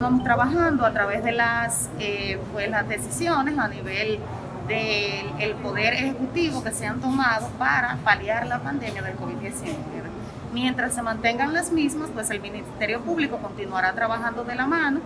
Estamos trabajando a través de las, eh, pues, las decisiones a nivel del Poder Ejecutivo que se han tomado para paliar la pandemia del COVID-19. Mientras se mantengan las mismas, pues el Ministerio Público continuará trabajando de la mano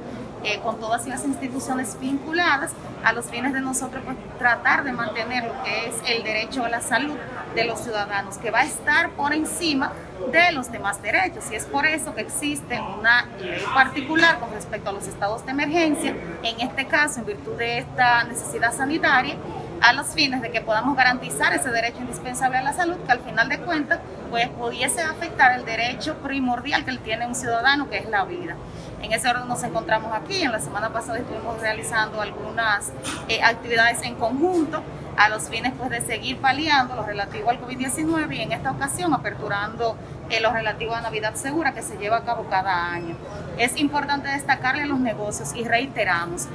eh, con todas las instituciones vinculadas a los fines de nosotros pues, tratar de mantener lo que es el derecho a la salud de los ciudadanos, que va a estar por encima de los demás derechos. Y es por eso que existe una ley particular con respecto a los estados de emergencia, en este caso, en virtud de esta necesidad sanitaria, a los fines de que podamos garantizar ese derecho indispensable a la salud, que al final de cuentas pues pudiese afectar el derecho primordial que tiene un ciudadano, que es la vida. En ese orden nos encontramos aquí, en la semana pasada estuvimos realizando algunas eh, actividades en conjunto a los fines pues, de seguir paliando lo relativo al COVID-19 y en esta ocasión aperturando eh, lo relativo a Navidad Segura que se lleva a cabo cada año. Es importante destacarle los negocios y reiteramos,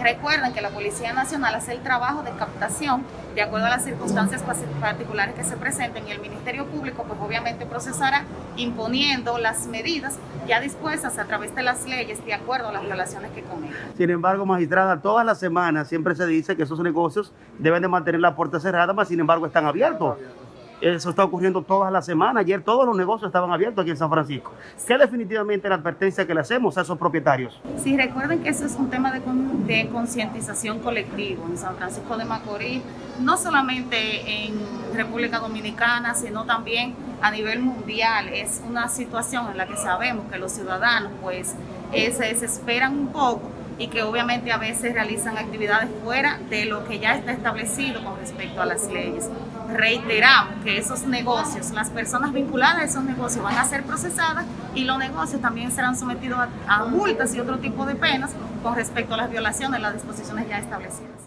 Recuerden que la Policía Nacional hace el trabajo de captación de acuerdo a las circunstancias particulares que se presenten y el Ministerio Público pues obviamente procesará imponiendo las medidas ya dispuestas a través de las leyes de acuerdo a las violaciones que cometen. Sin embargo, magistrada, todas las semanas siempre se dice que esos negocios deben de mantener la puerta cerrada, pero sin embargo están abiertos. Eso está ocurriendo todas las semanas. Ayer todos los negocios estaban abiertos aquí en San Francisco. ¿Qué definitivamente la advertencia que le hacemos a esos propietarios? Sí, recuerden que eso es un tema de, concientización colectivo en San Francisco de Macorís, no solamente en República Dominicana, sino también a nivel mundial. Es una situación en la que sabemos que los ciudadanos pues eh, se desesperan un poco y que obviamente a veces realizan actividades fuera de lo que ya está establecido con respecto a las leyes. Reiteramos que esos negocios, las personas vinculadas a esos negocios van a ser procesadas y los negocios también serán sometidos a, multas y otro tipo de penas con respecto a las violaciones de las disposiciones ya establecidas.